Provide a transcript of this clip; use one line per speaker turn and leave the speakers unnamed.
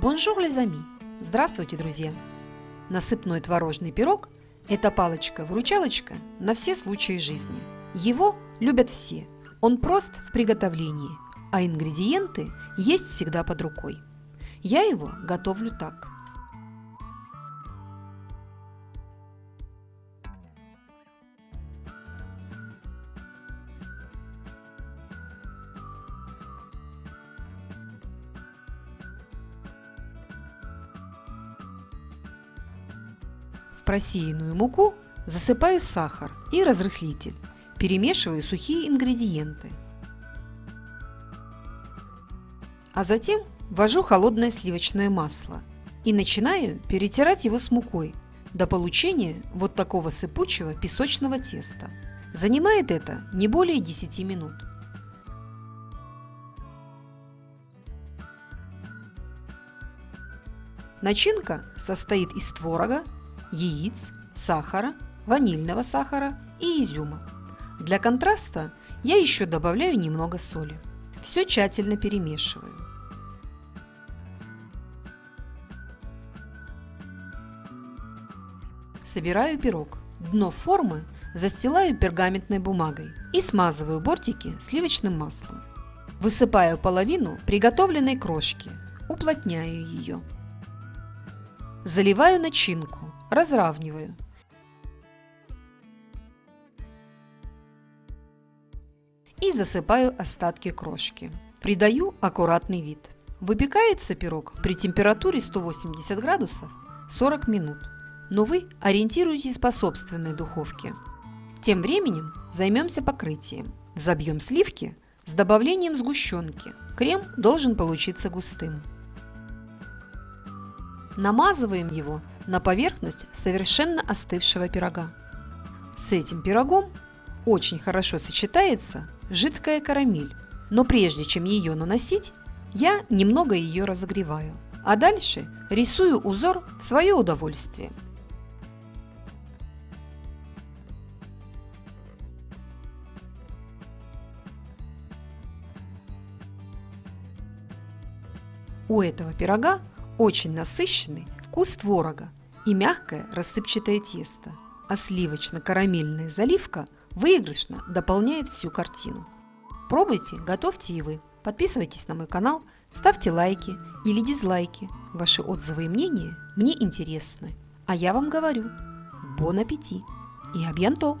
Bonjour, les amis! Здравствуйте, друзья! Насыпной творожный пирог – это палочка-выручалочка на все случаи жизни. Его любят все. Он прост в приготовлении, а ингредиенты есть всегда под рукой. Я его готовлю так – просеянную муку засыпаю сахар и разрыхлитель. Перемешиваю сухие ингредиенты. А затем ввожу холодное сливочное масло и начинаю перетирать его с мукой до получения вот такого сыпучего песочного теста. Занимает это не более 10 минут. Начинка состоит из творога, яиц, сахара, ванильного сахара и изюма. Для контраста я еще добавляю немного соли. Все тщательно перемешиваю. Собираю пирог. Дно формы застилаю пергаментной бумагой и смазываю бортики сливочным маслом. Высыпаю половину приготовленной крошки, уплотняю ее. Заливаю начинку разравниваю. И засыпаю остатки крошки. Придаю аккуратный вид. Выпекается пирог при температуре 180 градусов 40 минут. Но вы ориентируйтесь по собственной духовке. Тем временем займемся покрытием. Забьем сливки с добавлением сгущенки. Крем должен получиться густым. Намазываем его на поверхность совершенно остывшего пирога. С этим пирогом очень хорошо сочетается жидкая карамель, но прежде чем ее наносить, я немного ее разогреваю, а дальше рисую узор в свое удовольствие. У этого пирога очень насыщенный вкус творога и мягкое рассыпчатое тесто, а сливочно-карамельная заливка выигрышно дополняет всю картину. Пробуйте, готовьте и вы. Подписывайтесь на мой канал, ставьте лайки или дизлайки. Ваши отзывы и мнения мне интересны. А я вам говорю, бон аппетит и абьянто!